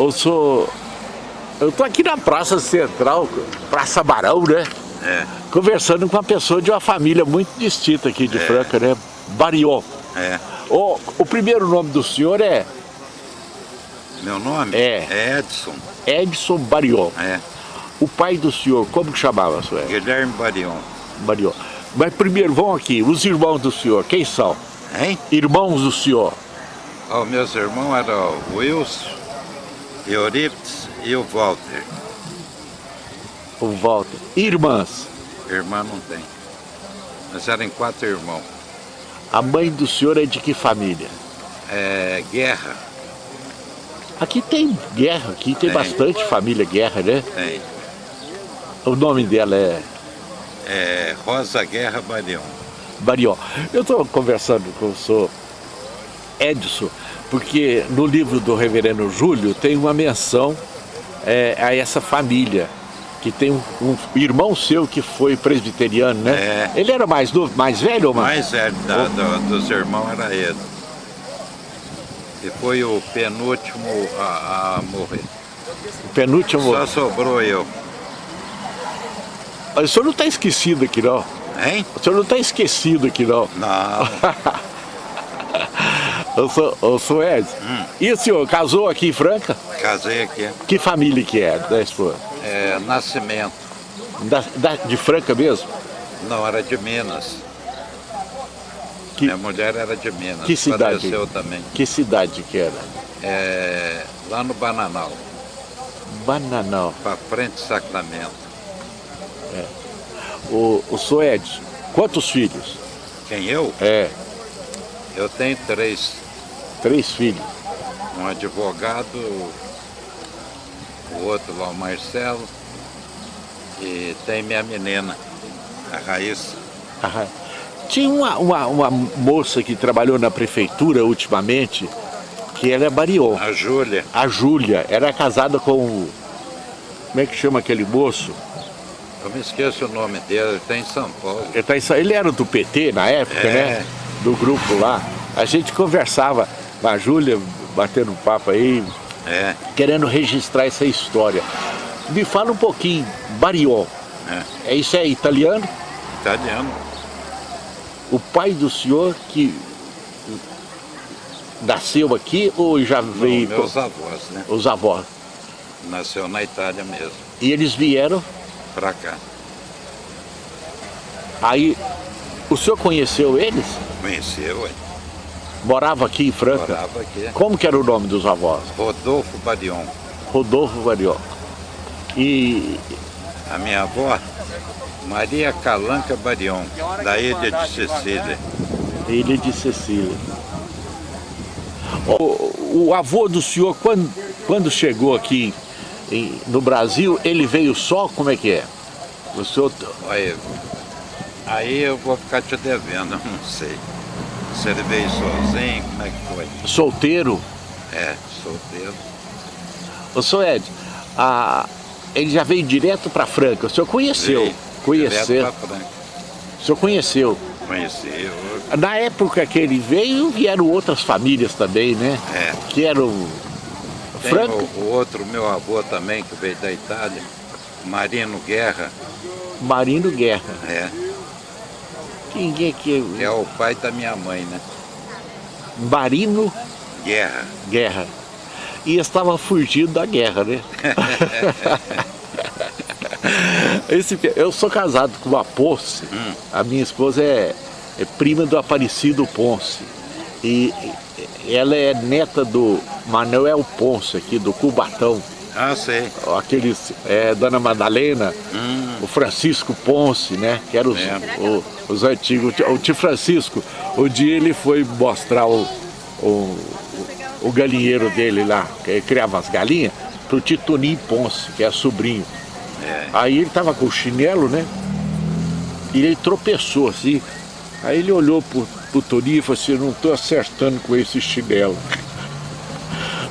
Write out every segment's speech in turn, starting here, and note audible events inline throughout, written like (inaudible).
Eu sou... Eu tô aqui na Praça Central, Praça Barão, né? É. Conversando com uma pessoa de uma família muito distinta aqui de É. Franca, né? Barion. É. O, o primeiro nome do senhor é Meu nome É. Edson. Edson Barion. É. O pai do senhor, como que chamava, senhor? Guilherme Barion. Barion. Mas primeiro, vão aqui, os irmãos do senhor, quem são? Hein? Irmãos do senhor. Ó, meus irmãos eram o Wilson, Euripides e o Walter. O Walter. Irmãs. Irmã não tem. Nós eram quatro irmãos. A mãe do senhor é de que família? É, guerra Aqui tem guerra, aqui tem Tem. bastante família guerra, né? tem. O nome dela é É, Rosa Guerra Barion. Barion. Eu estou conversando com o senhor Edson, porque no livro do reverendo Júlio tem uma menção é, a essa família, que tem um, um irmão seu que foi presbiteriano, né? É. Ele era mais novo, mais velho ou mais? mais velho da- do- dos irmãos era ele. E foi o penúltimo a, a morrer. O penúltimo. Só sobrou eu. O senhor não está esquecido aqui, não. Hein? O senhor não está esquecido aqui, não. Não. (laughs) Eu sou, eu sou. Hum. E o senhor casou aqui em Franca? Casei aqui. Que família que é da esposa? É, Nascimento. Da, da- de Franca mesmo? Não, era de Minas. Que- Minha mulher era de Minas. Que cidade? Faleceu também. Que cidade que era? É, lá no Bananal, Bananal. para frente de Sacramento. O, o senhor quantos filhos? Quem eu? É, Eu tenho três. Três filhos. Um advogado, o outro lá, o Marcelo, e tem minha menina, a Raíssa. Aham. Tinha uma, uma, uma moça que trabalhou na prefeitura ultimamente, que ela é Barion. A Júlia, A Júlia, era casada com o... Como é que chama aquele moço? eu me esqueço o nome dele, ele está em São Paulo. Ele, tá em ele era do PT na época, É. né? Do grupo lá. A gente conversava a Júlia, batendo um papo aí, É, querendo registrar essa história. Me fala um pouquinho, Barion. é, É, isso é italiano? italiano. O pai do senhor que nasceu aqui ou já Não, veio com meus avós, né? os avós? Nasceu na Itália mesmo, E eles vieram, pra cá. aí o senhor conheceu eles? Conheceu, hein? Morava aqui em Franca? Morava aqui. Como que era o nome dos avós? Rodolfo Barion. Rodolfo Barion. E A minha avó, Maria Calanca Barion, da ilha de Sicília. Ilha de Cecília. O, o avô do senhor, quando, quando chegou aqui em- no Brasil, ele veio só? Como é que é? O senhor, Olha, aí eu vou ficar te devendo, (laughs) não sei. Ele veio sozinho, como é que foi? solteiro? É, solteiro. O senhor Ed, a, ele já veio direto para Franca. O senhor conheceu? Veio Conheceu? Direto Franca. O senhor conheceu? Conheci, eu, Na época que ele veio, vieram outras famílias também, né? é. Que eram Tem Franca, o outro meu avô também, que veio da Itália, Marino Guerra, Marino Guerra. é, Quem é que que é o pai da minha mãe, né? Marino Guerra. Guerra. E estava fugindo da guerra, né? (laughs) Esse, eu sou casado com uma Ponce. Hum. A minha esposa é, é prima do Aparecido Ponce. E e ela é neta do Manuel Ponce, aqui do Cubatão. Ah, sei. Aqueles, é, Dona Madalena, Hum, o Francisco Ponce, né? Que eram os, É. o- os antigos. O tio Francisco, o dia ele foi mostrar o, o, o galinheiro dele lá, que ele criava as galinhas, pro Titoninho Ponce, que é sobrinho. é. Aí ele tava com o chinelo, né? E ele tropeçou assim. Aí ele olhou pro, pro Toninho e falou assim, não tô acertando com esse chinelo.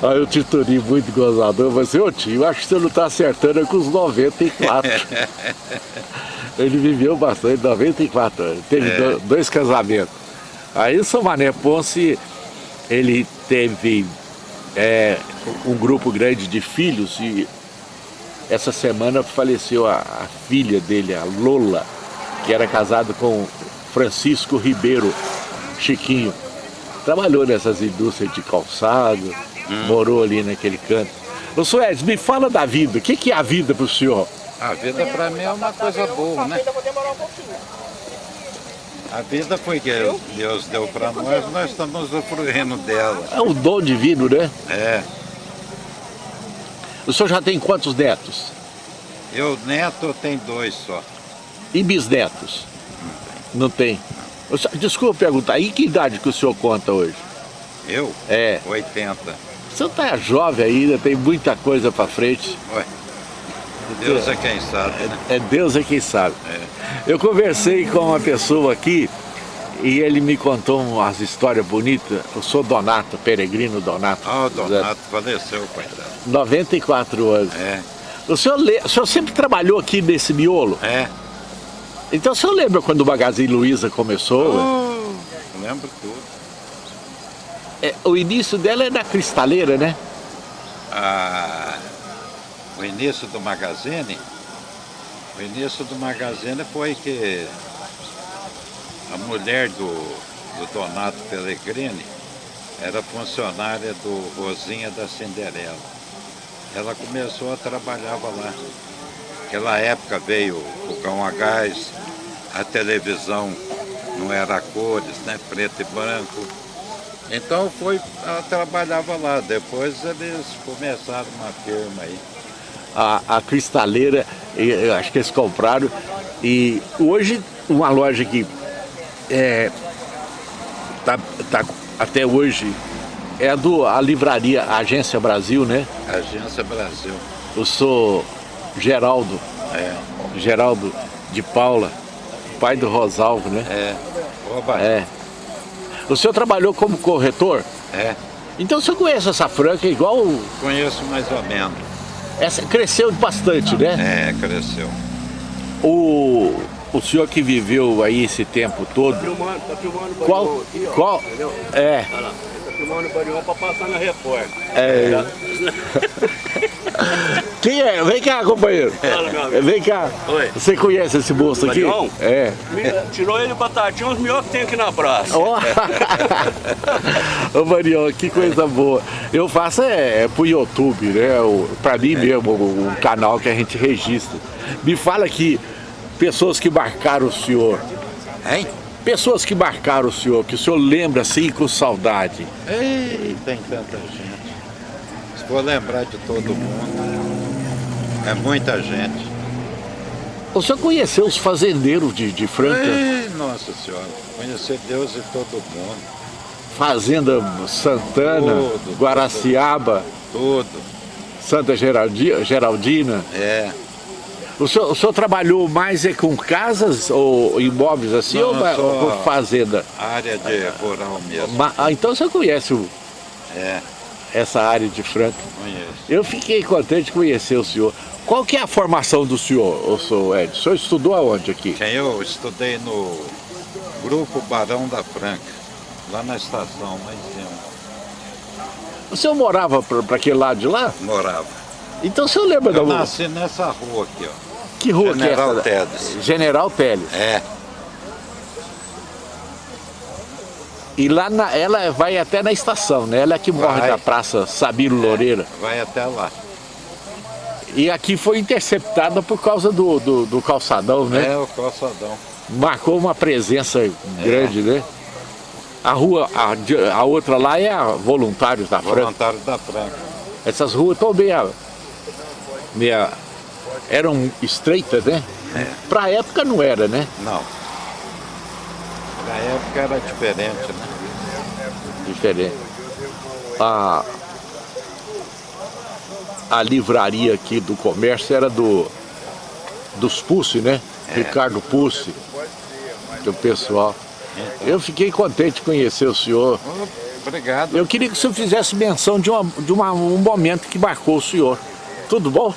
Aí o tio Toninho, muito gozador, falou assim, ô tio, acho que você não tá acertando é com os 94. (laughs) ele viveu bastante, 94 anos, teve É. do- dois casamentos. Aí o São Mané Ponce, ele teve é, um grupo grande de filhos e essa semana faleceu a, a filha dele, a Lola, que era casada com Francisco Ribeiro Chiquinho. Trabalhou nessas indústrias de calçado. Morou ali naquele canto. Ô Suédes, me fala da vida, o que, que é a vida para o senhor? A vida para mim é uma coisa boa, né? A vida foi que Deus deu para nós, nós estamos usufruindo dela. É um dom divino, né? É. O senhor já tem quantos netos? Eu, neto, tenho dois só. E bisnetos? Não tem. Não tem? Desculpa perguntar, e que idade que o senhor conta hoje? Eu? É. 80. O senhor está jovem ainda, tem muita coisa para frente. Ué. Deus é quem sabe, né? É, é Deus é quem sabe. É. Eu conversei com uma pessoa aqui e ele me contou umas histórias bonitas. Eu sou Donato, peregrino Donato. Ah, o Donato faleceu, coitado. 94 anos. É. O senhor, o senhor sempre trabalhou aqui nesse miolo? É. Então o senhor lembra quando o Magazine Luiza começou? Oh, lembro tudo. É, o início dela é da cristaleira, né? Ah, o início do Magazine, o início do Magazine foi que a mulher do, do Donato Pellegrini era funcionária do Rosinha da Cinderela. Ela começou a trabalhar lá. Naquela época veio o fogão a gás, a televisão não era cores, né? preto e branco. Então foi, ela trabalhava lá. Depois eles começaram uma firma aí. A, a cristaleira, eu acho que eles compraram. E hoje uma loja que é, tá, tá até hoje é a do a livraria a Agência Brasil, né? Agência Brasil. Eu sou Geraldo. É. Geraldo de Paula, pai do Rosalvo, né? É. Oba. É. O senhor trabalhou como corretor? É. Então o senhor conhece essa franca igual... Conheço mais ou menos. Essa cresceu bastante, né? É, cresceu. O, o senhor que viveu aí esse tempo todo... Tá filmando, tá filmando qual, aqui, ó, qual, entendeu? É. Tá filmando o Barion pra passar na repórter. É. (laughs) (laughs) Quem é? Vem cá, companheiro. Fala, meu amigo. Vem cá. Oi. Você conhece esse moço aqui? Barion? É. Tirou ele batatinha, os melhores que tem aqui na praça. Ó, (laughs) Ô Marião, que coisa boa. Eu faço é, é pro YouTube, né? O, pra mim mesmo, o, o canal que a gente registra. Me fala aqui, pessoas que marcaram o senhor. Hein? Pessoas que marcaram o senhor, que o senhor lembra assim com saudade. Ei, tem tanta gente. Se for lembrar de todo mundo, é muita gente. O senhor conheceu os fazendeiros de, de Franca? Ei, nossa senhora, conhecer Deus e todo mundo. Fazenda Santana, Tudo, Guaraciaba, Tudo. Santa Geraldi- Geraldina. É. O senhor, o senhor trabalhou mais é com casas ou imóveis assim Não, ou, com fazenda? Área de rural mesmo. Ma- ah, então o senhor conhece o- É, essa área de Franca. conheço. Eu fiquei contente de conhecer o senhor. Qual que é a formação do senhor, o senhor Ed? O senhor estudou aonde aqui? Eu estudei no Grupo Barão da Franca, lá na estação, lá em cima. O senhor morava para aquele lado de lá? Morava. Então o senhor lembra da Eu rua? nasci nessa rua aqui, ó. Que rua General que é essa? Teles. General Teles. É, E lá na, ela vai até na estação, né? Ela é que morre Vai. da Praça Sabino Loureira. vai até lá. E aqui foi interceptada por causa do, do, do calçadão, né? É o calçadão. Marcou uma presença grande, né? A rua, a, a outra lá é a Voluntários da Franca. Voluntário da Franca. Essas ruas estão meia, meia... Eram estreitas, né? É. Pra época não era, né? Não. Na época era diferente, né? Diferente. A, a livraria aqui do comércio era do dos Pussi, né? Ricardo Pussi, do pessoal. Eu fiquei contente de conhecer o senhor. Obrigado. Eu queria que o senhor fizesse menção de, uma, de uma- um momento que marcou o senhor. Tudo bom?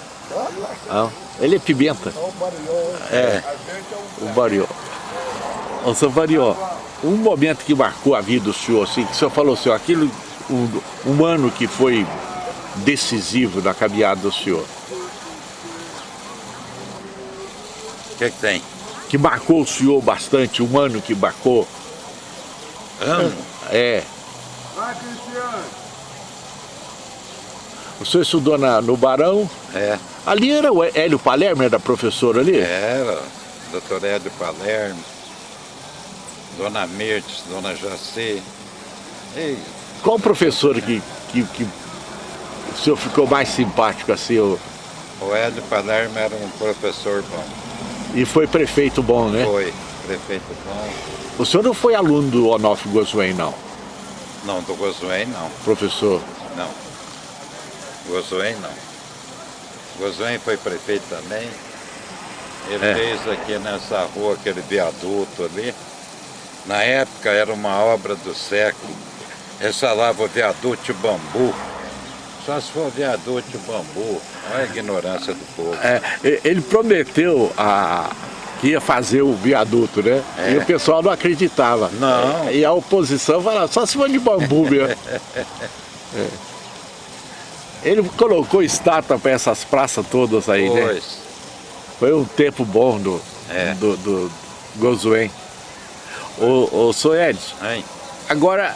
Ah, ele é pimenta. É, o Barió. Ô, seu Barió, um momento que marcou a vida do senhor, assim, que o senhor falou assim, ó, aquilo, um, um ano que foi decisivo na caminhada do senhor? O que, que tem? Que marcou o senhor bastante, um ano que marcou? Ano? É. O senhor estudou na, no Barão? É. Ali era o Hélio Palermo, era professor ali? Era, doutor Hélio Palermo, Dona Mertes, Dona Jacê. Ei, Qual professor que, que, que o senhor ficou mais simpático assim? o- o Hélio Palermo era um professor bom. E foi prefeito bom, né? Foi prefeito bom. O senhor não foi aluno do Onofre Goswem, não, Não, do Gozuém não, professor? não. Gozuém não. Gozuém foi prefeito também. Ele É. fez aqui nessa rua aquele viaduto ali. Na época era uma obra do século. Ele falava o viaduto de bambu. Só se for viaduto de bambu. Olha a ignorância do povo. É, ele prometeu a, que ia fazer o viaduto, né? É. E o pessoal não acreditava. Não. E a oposição falava, só se for de bambu mesmo. É. (laughs) Ele colocou estátua para essas praças todas aí, né? Pois. Foi um tempo bom do, É. do, do Gozuen. Ô, ô Sr. Edson, agora,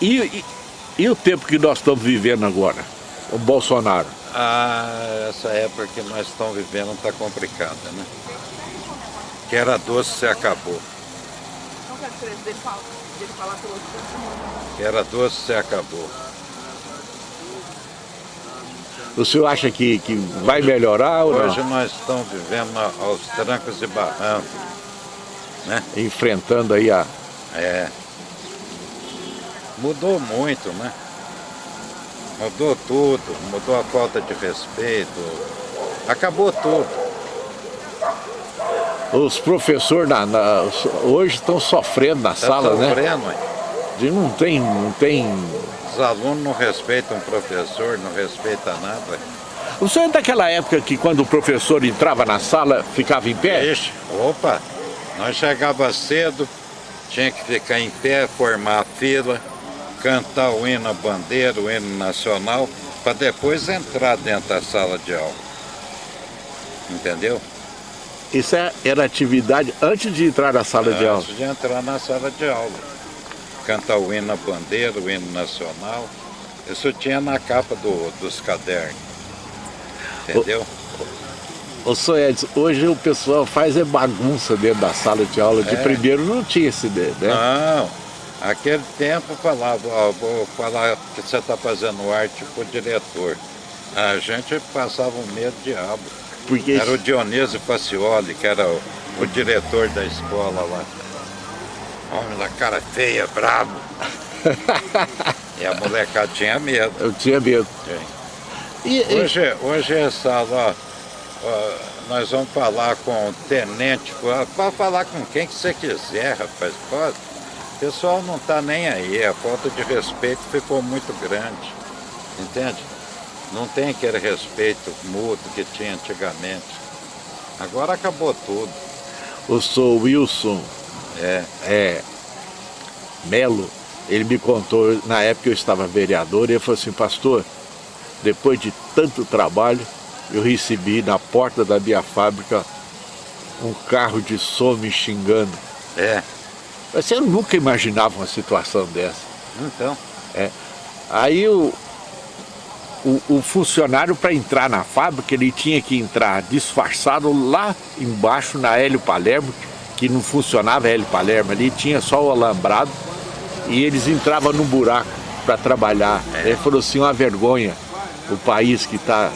e, e, e o tempo que nós estamos vivendo agora? O Bolsonaro. Ah, essa época que nós estamos vivendo está complicada, né? Que era doce, se acabou. É? Que era doce, se acabou. O senhor acha que, que vai melhorar ou Hoje não? nós estamos vivendo aos trancos e barrancos. Enfrentando aí a... É. Mudou muito, né? Mudou tudo, mudou a falta de respeito. Acabou tudo. Os professores na, na- hoje estão sofrendo na Está sala, né? sofrendo, hein? De não tem, não tem... Os alunos não respeitam o professor, não respeitam nada. O senhor é daquela época que quando o professor entrava na sala, ficava em pé? Ixi, opa, nós chegava cedo, tinha que ficar em pé, formar a fila, cantar o hino à bandeira, o hino nacional, para depois entrar dentro da sala de aula. Entendeu? Isso é- era atividade antes de entrar na sala de aula. Antes de entrar na sala de aula. Cantar o hino à bandeira, o hino nacional. Isso tinha na capa do- dos cadernos. Entendeu? Ô, senhor Edson, hoje o pessoal faz é bagunça dentro da sala de aula. De É. primeiro não tinha esse ideia, né? Não, aquele tempo falava, ó, vou falar que você está fazendo arte pro diretor. A gente passava um medo diabo. Porque Era o Dionísio Facioli, que era o, o diretor da escola lá. Homem da cara feia, brabo. (laughs) e a molecada tinha medo. eu tinha medo. E, e- Hoje, hoje essa lá, ó, nós vamos falar com o tenente, pode falar com quem que você quiser, rapaz, pode. O pessoal não está nem aí, a falta de respeito ficou muito grande, entende? Não tem aquele respeito mútuo que tinha antigamente. Agora acabou tudo. o senhor Wilson É, é, Melo, ele me contou, na época eu estava vereador, e ele falou assim, pastor, depois de tanto trabalho, eu recebi na porta da minha fábrica um carro de som me xingando. é. Mas eu nunca imaginava uma situação dessa. Então, Aí o, o, o funcionário, para entrar na fábrica, ele tinha que entrar disfarçado lá embaixo na Hélio Palermo, que não funcionava a Hélio Palermo, ali tinha só o alambrado, e eles entravam no buraco para trabalhar. Ele falou assim, uma vergonha, o país que está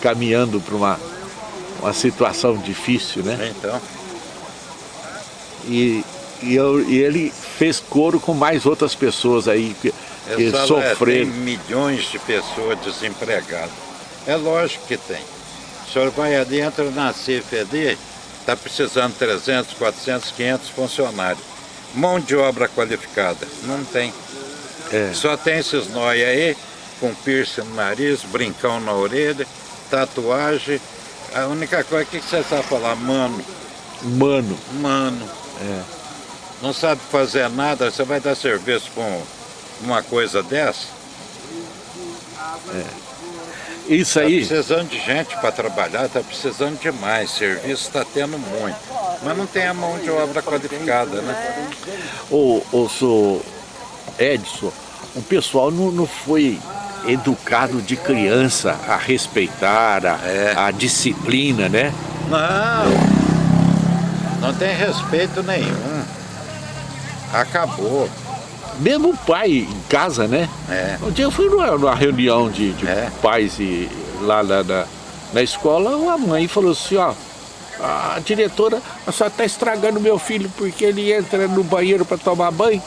caminhando para uma, uma situação difícil, né? então. E, e, eu- e ele fez coro com mais outras pessoas aí que, que Essa lá tem sofreram. milhões de pessoas desempregadas. É lógico que tem. O senhor vai ali, entra na ali, está precisando 300, 400, 500 funcionários. Mão de obra qualificada. Não tem. É. Só tem esses nóia aí, com piercing no nariz, brincão na orelha, tatuagem. A única coisa que você sabe falar, mano, Mano, mano. É. Não sabe fazer nada, você vai dar serviço um, uma coisa dessa? Isso aí, precisando de gente para trabalhar, tá precisando demais. Serviço está tendo muito. Mas não tem a mão de obra qualificada, né? o, o senhor Edson, o pessoal não, não foi educado de criança a respeitar a, É. a disciplina, né? Não, não tem respeito nenhum. Acabou. Mesmo o pai em casa, né? É. Um dia eu fui numa, numa reunião de, de É. pais e lá na, na, na escola, a mãe falou assim, ó, a diretora, a senhora está estragando meu filho porque ele entra no banheiro para tomar banho.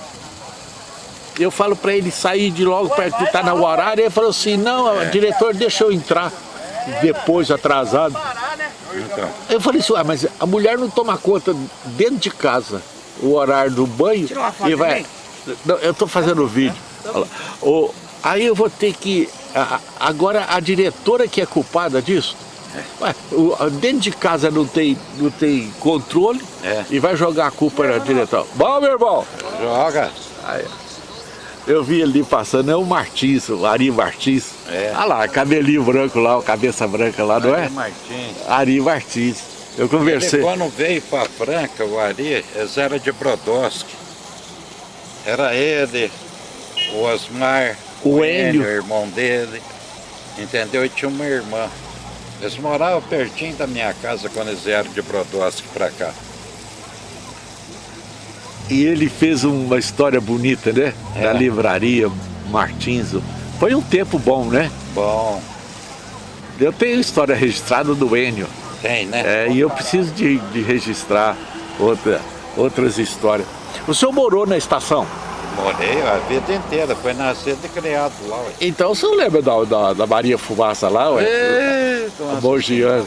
Eu falo para ele sair de logo perto que está no horário, ele falou assim, não, É. diretor, deixa eu entrar. Depois, atrasado. Então, Eu falei assim, ah, mas a mulher não toma conta dentro de casa o horário do banho uma e vai. também. Não, eu estou fazendo o vídeo. O- aí eu vou ter que. agora a diretora que é culpada disso. Ué, o- a- dentro de casa não tem, não tem controle É. e vai jogar a culpa na diretora. Bom, meu irmão, joga. eu vi ali passando, é o Martins, o Ari Martins. É. Olha lá, cabelinho branco lá, cabeça branca lá, não é? Ari Martins. Ari Martins. Eu Ele, conversei. quando veio para Franca, o Ari, eles eram de Brodowski. Era ele, o Osmar, O o irmão dele, entendeu? E tinha uma irmã. Eles moravam pertinho da minha casa quando eles vieram de Brodowski para cá. E ele fez uma história bonita, né? É. Da livraria Martins. Foi um tempo bom, né? Bom, Eu tenho história registrada do Enio. tem, né? É, e eu preciso de, de registrar outra, outras histórias. O senhor morou na estação? Morei a vida inteira, foi nascido e criado lá. ué. Então o senhor lembra da, da, da Maria Fumaça lá, ué? Eita, A nossa. Mogiana.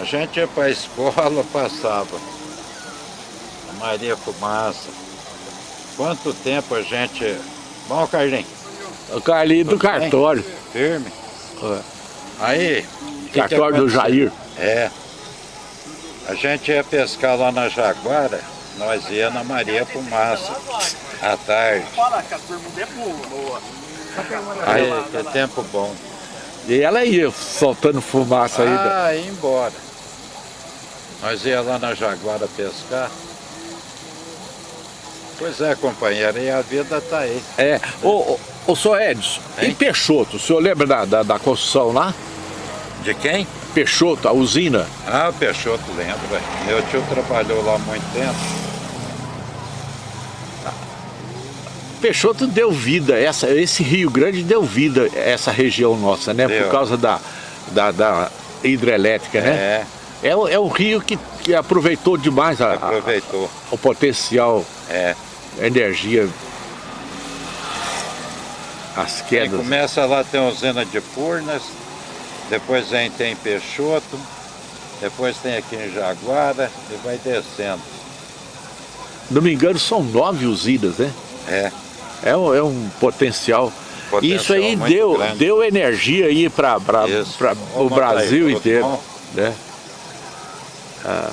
A gente ia para a escola, passava. A Maria Fumaça. Quanto tempo a gente. Bom, Carlinhos, O Carlinho do cartório. firme. É. Aí. que que Cartório do aconteceu? Jair. É. A gente ia pescar lá na Jaguara, nós ia na Maria Fumaça, à tarde. Fala que a bermuda é boa. Aí, que tempo bom. E ela ia soltando fumaça ainda. Ah, ia embora. Nós ia lá na Jaguara pescar. Pois é, companheiro, e a vida tá aí. É. Ô, ô, ô senhor Edson, Hein? em Peixoto, o senhor lembra da, da, da construção lá? De quem? Peixoto, a usina? Ah, Peixoto lembra. velho. Meu tio trabalhou lá há muito tempo. Peixoto deu vida, essa, esse Rio Grande deu vida a essa região nossa, né? Deu. Por causa da, da, da hidrelétrica, né? É, É, o- é um rio que, que aproveitou demais a- a- aproveitou. o potencial, É. a energia, as Aí quedas. começa lá, tem a usina de Furnas, depois vem, tem Peixoto, depois tem aqui em Jaguara e vai descendo. Não me engano, são nove usinas, né? É, É um, é um potencial. Potencial Isso aí deu, grande. deu energia aí para o Brasil inteiro. bom? Né? Ah,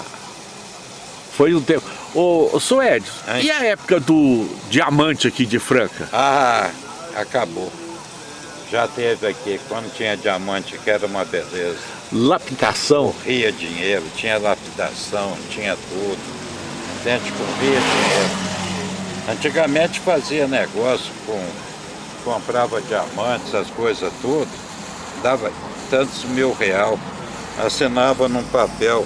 foi um tempo. Ô, ô Hein? e a época do diamante aqui de Franca? Ah, acabou. Já teve aqui, quando tinha diamante, que era uma beleza. Lapidação. Corria dinheiro, tinha lapidação, tinha tudo. A gente corria dinheiro. Antigamente fazia negócio com. comprava diamantes, essas coisas tudo, dava tantos mil real, assinava num papel.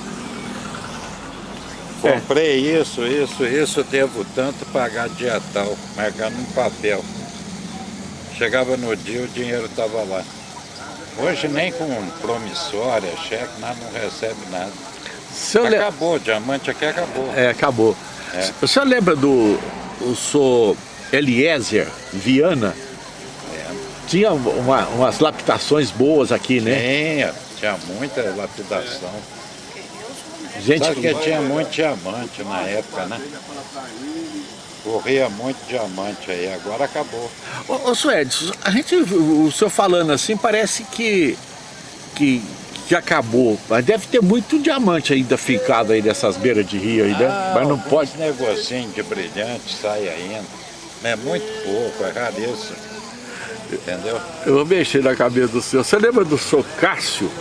É. Comprei isso, isso, isso, devo tanto pagar dia tal, marcando num papel. Chegava no dia, o dinheiro estava lá. Hoje nem com promissória, cheque, nada, não recebe nada. Le- Acabou, o diamante aqui acabou. é, acabou. É. O senhor lembra do o senhor Eliezer Viana? Tinha uma- umas lapidações boas aqui, né? Tinha, tinha muita lapidação. Gente, Sabe que tinha muito diamante na época, né? Corria muito diamante aí, agora acabou. Ô, ô a gente, o o senhor falando assim, parece que, que, que acabou. Mas deve ter muito diamante ainda ficado aí nessas beiras de rio aí, né? Ah, Mas não pode. negocinho de brilhante sai ainda. É muito pouco, é raríssimo. Entendeu? Eu vou mexer na cabeça do senhor. Você lembra do senhor Cássio?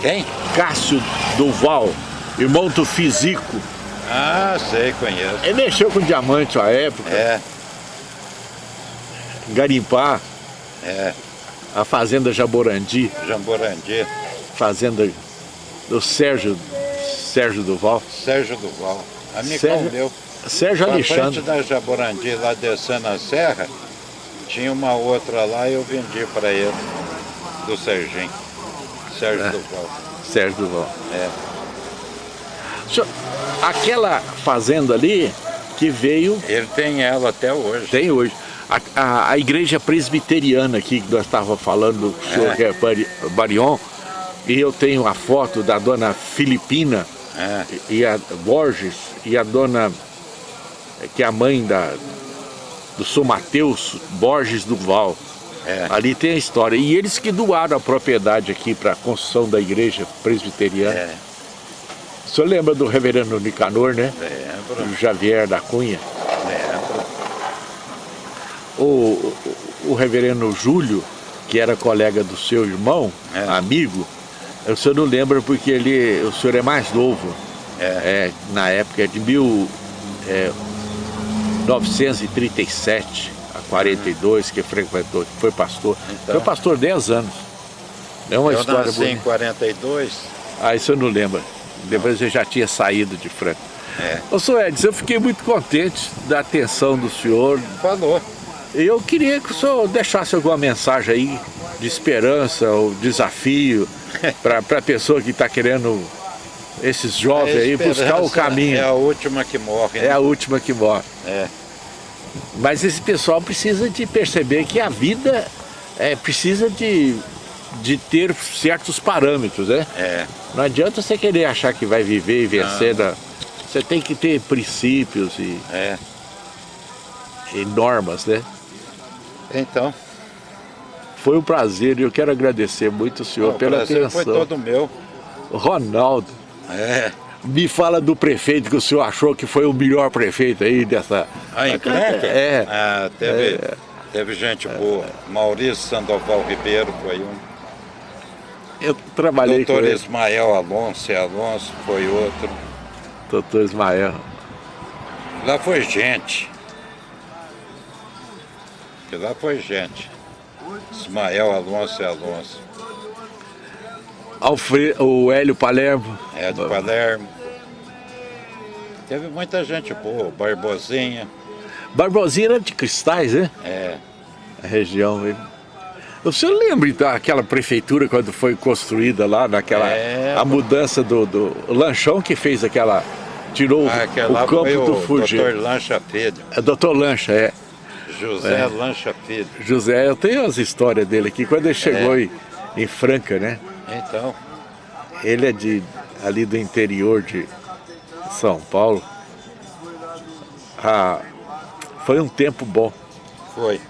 Quem? Cássio Duval, irmão do Fisico. Ah, sei, conheço. Ele mexeu com diamante à época, É, garimpar, é. a fazenda Jaborandi, Jamborandi, fazenda do Sérgio, Sérgio Duval. Sérgio Duval. Amigão Sérgio meu. Sérgio Na frente Alexandre. da Jaborandi, lá descendo a serra, tinha uma outra lá e eu vendi para ele, do Serginho. Sérgio É. Duval. Sérgio Duval. É. Senhor, aquela fazenda ali que veio, Ele tem ela até hoje. tem hoje. A, a- a igreja presbiteriana aqui que nós estávamos falando, o senhor É. é Barion, e eu tenho a foto da dona Filipina É. e a Borges e a dona, que é a mãe da, do São Mateus Borges Duval. É. Ali tem a história. E eles que doaram a propriedade aqui para a construção da igreja presbiteriana. É. O senhor lembra do reverendo Nicanor, né? Lembro, O Javier da Cunha. lembro. O, o, o reverendo Júlio, que era colega do seu irmão, É. amigo, o senhor não lembra porque ele, o senhor é mais novo. É. É, na época é de mil, é, 1937 a 42 que frequentou, que foi pastor. Então. Foi pastor 10 anos. É uma eu história nasci em bonita. 42. Ah, isso eu não lembro. Depois eu já tinha saído de Franca. É. Ô, senhor Edson, eu fiquei muito contente da atenção do senhor. Falou. E eu queria que o senhor deixasse alguma mensagem aí de esperança ou desafio (laughs) para a pessoa que está querendo, esses jovens aí, buscar o caminho. É a última que morre. É né? a última que morre. É. Mas esse pessoal precisa de perceber que a vida é, precisa de, de ter certos parâmetros, né? É. Não adianta você querer achar que vai viver e vencer. na- Você tem que ter princípios e, É. e normas, né? Então, Foi um prazer e eu quero agradecer muito o senhor pela atenção. foi todo meu. Ronaldo, É. me fala do prefeito que o senhor achou que foi o melhor prefeito aí dessa... A encrenca? É. Ah, teve, teve gente boa. Maurício Sandoval Ribeiro foi um. Eu trabalhei Doutor com ele, Ismael Alonso Alonso foi outro. doutor Ismael. Lá foi gente. Lá foi gente. Ismael Alonso e Alonso. Alfre... O Hélio Palermo. É de Palermo. Teve muita gente boa, Barbosinha. Barbosinha era de Cristais, né? É, A região. aí. O senhor lembra então aquela prefeitura quando foi construída lá, naquela É. a mudança do, do lanchão que fez aquela tirou o- aquela o campo do o Fuji. doutor Lancha Filho. É doutor Lancha, é. José Lancha Filho. José, eu tenho as histórias dele aqui. Quando ele chegou É. em, em Franca, né? Então, Ele é de ali do interior de São Paulo. Ah, foi um tempo bom. foi.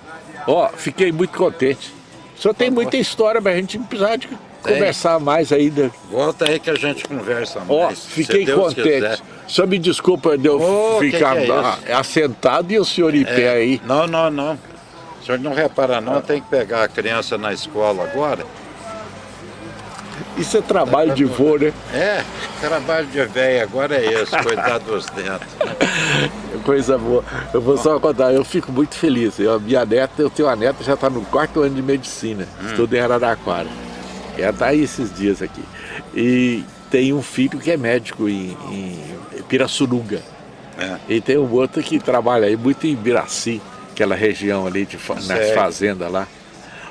Ó, fiquei muito contente. O senhor tem muita história, mas a gente precisar de conversar mais ainda. Volta aí que a gente conversa mais. Ó, se fiquei contente. quiser. O senhor me desculpa de eu que ficar que é ah, assentado e o senhor em pé aí. Não, não, não. O senhor não repara não, tem que pegar a criança na escola agora. Isso é trabalho de vô, né? É, trabalho de velho agora é esse, cuidar dos dentes. Coisa boa. Eu vou só contar, eu fico muito feliz. Eu, minha neta, eu tenho uma neta que já está no quarto ano de medicina, Hum. estuda em Araraquara. Ela está aí esses dias aqui. E tem um filho que é médico em, em Pirassununga. É. E tem um outro que trabalha aí muito em Biraci, aquela região ali de, nas fazendas lá.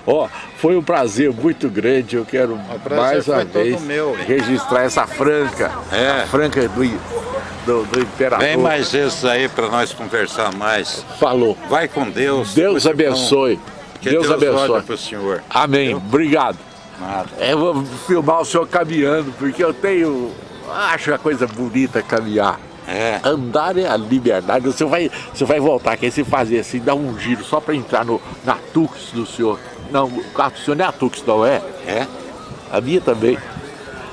Ó, foi um prazer muito grande. Eu quero mais uma vez registrar essa franca, É. franca do, do, do imperador. Vem mais esses aí para nós conversar mais. Falou. Vai com Deus. Deus abençoe. Que Deus, Deus abençoe. para o senhor. Amém. Obrigado. Nada. Eu vou filmar o senhor caminhando, porque eu tenho. Acho a coisa bonita caminhar. É. Andar é a liberdade. Você vai, você vai voltar aqui, você fazer assim, dar um giro só para entrar no, na Tux do senhor. Não, o carro do senhor não é a Tux, não é? É? A minha também.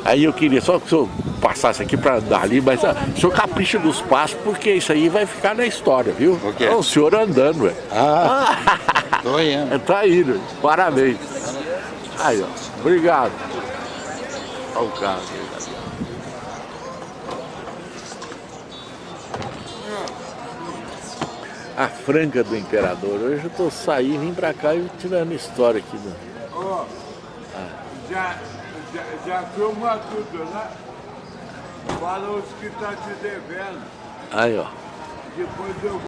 Aí eu queria só que o senhor passasse aqui para andar ali, mas ah, o senhor capricha dos passos, porque isso aí vai ficar na história, viu? O quê? É o senhor andando, ué. Ah, (laughs) tô indo. É, tá indo, parabéns. Aí, ó, obrigado. Olha o carro. A franca do imperador. Hoje eu tô saindo, vim pra cá e tirando história aqui. Do... Ó, já, já, já filma tudo, né? Fala os que tá te devendo. Aí, ó. Depois eu